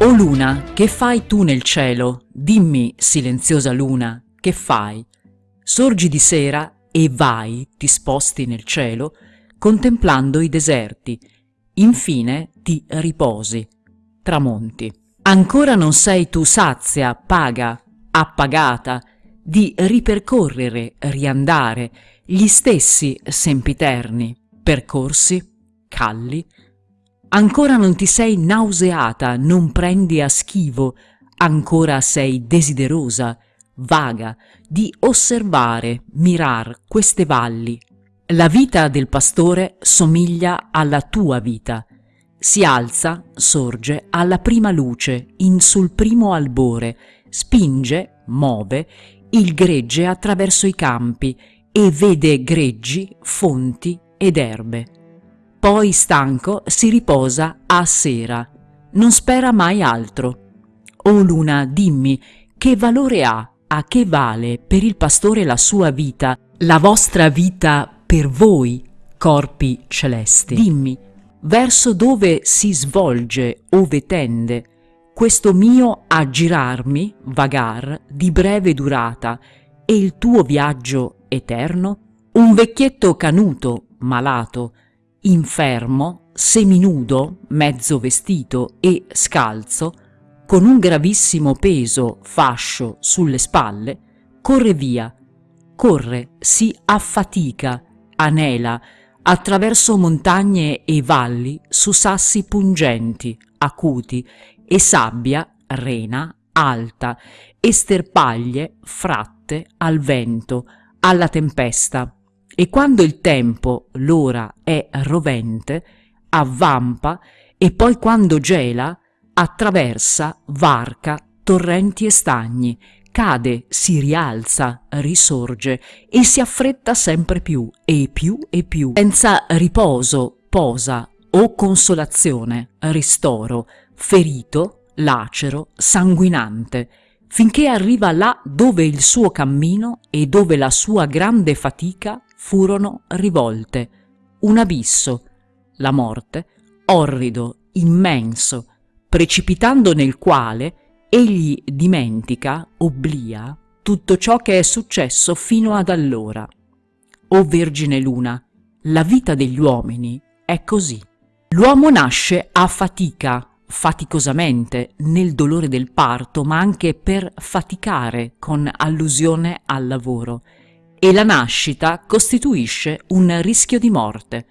O luna, che fai tu nel cielo? Dimmi, silenziosa luna, che fai? Sorgi di sera e vai, ti sposti nel cielo, contemplando i deserti, infine ti riposi, tramonti. Ancora non sei tu sazia, paga, appagata, di ripercorrere, riandare, gli stessi sempiterni, percorsi, calli, Ancora non ti sei nauseata, non prendi a schivo, ancora sei desiderosa, vaga, di osservare, mirar queste valli. La vita del pastore somiglia alla tua vita. Si alza, sorge alla prima luce, in sul primo albore, spinge, muove, il gregge attraverso i campi e vede greggi, fonti ed erbe. Poi stanco si riposa a sera, non spera mai altro. O luna, dimmi, che valore ha, a che vale per il pastore la sua vita, la vostra vita per voi, corpi celesti? Dimmi, verso dove si svolge, ove tende, questo mio aggirarmi, vagar, di breve durata, e il tuo viaggio eterno? Un vecchietto canuto, malato, infermo, seminudo, mezzo vestito e scalzo, con un gravissimo peso fascio sulle spalle, corre via, corre, si affatica, anela, attraverso montagne e valli su sassi pungenti, acuti, e sabbia, rena, alta, e sterpaglie fratte al vento, alla tempesta, e quando il tempo, l'ora, è rovente, avvampa e poi quando gela, attraversa, varca, torrenti e stagni, cade, si rialza, risorge e si affretta sempre più e più e più, senza riposo, posa o consolazione, ristoro, ferito, lacero, sanguinante, finché arriva là dove il suo cammino e dove la sua grande fatica furono rivolte, un abisso, la morte, orrido, immenso, precipitando nel quale egli dimentica, obblia, tutto ciò che è successo fino ad allora. O Vergine Luna, la vita degli uomini è così. L'uomo nasce a fatica, faticosamente, nel dolore del parto, ma anche per faticare con allusione al lavoro, e la nascita costituisce un rischio di morte.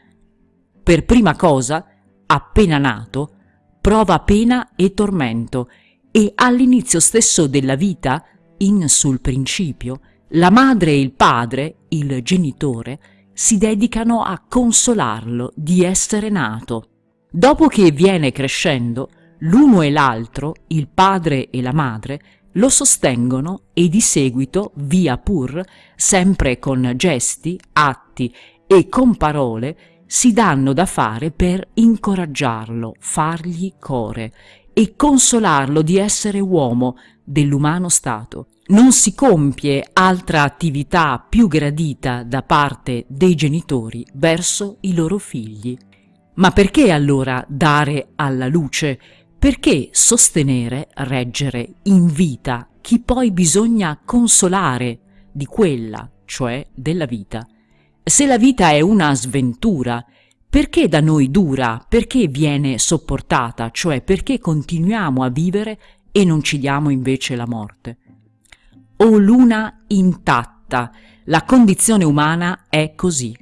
Per prima cosa, appena nato, prova pena e tormento e all'inizio stesso della vita, in sul principio, la madre e il padre, il genitore, si dedicano a consolarlo di essere nato. Dopo che viene crescendo, l'uno e l'altro, il padre e la madre, lo sostengono e di seguito, via pur, sempre con gesti, atti e con parole, si danno da fare per incoraggiarlo, fargli core e consolarlo di essere uomo dell'umano stato. Non si compie altra attività più gradita da parte dei genitori verso i loro figli. Ma perché allora dare alla luce perché sostenere, reggere in vita chi poi bisogna consolare di quella, cioè della vita? Se la vita è una sventura, perché da noi dura? Perché viene sopportata? Cioè perché continuiamo a vivere e non ci diamo invece la morte? O luna intatta, la condizione umana è così,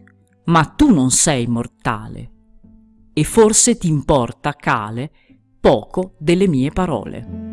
ma tu non sei mortale. E forse ti importa, Cale, poco delle mie parole.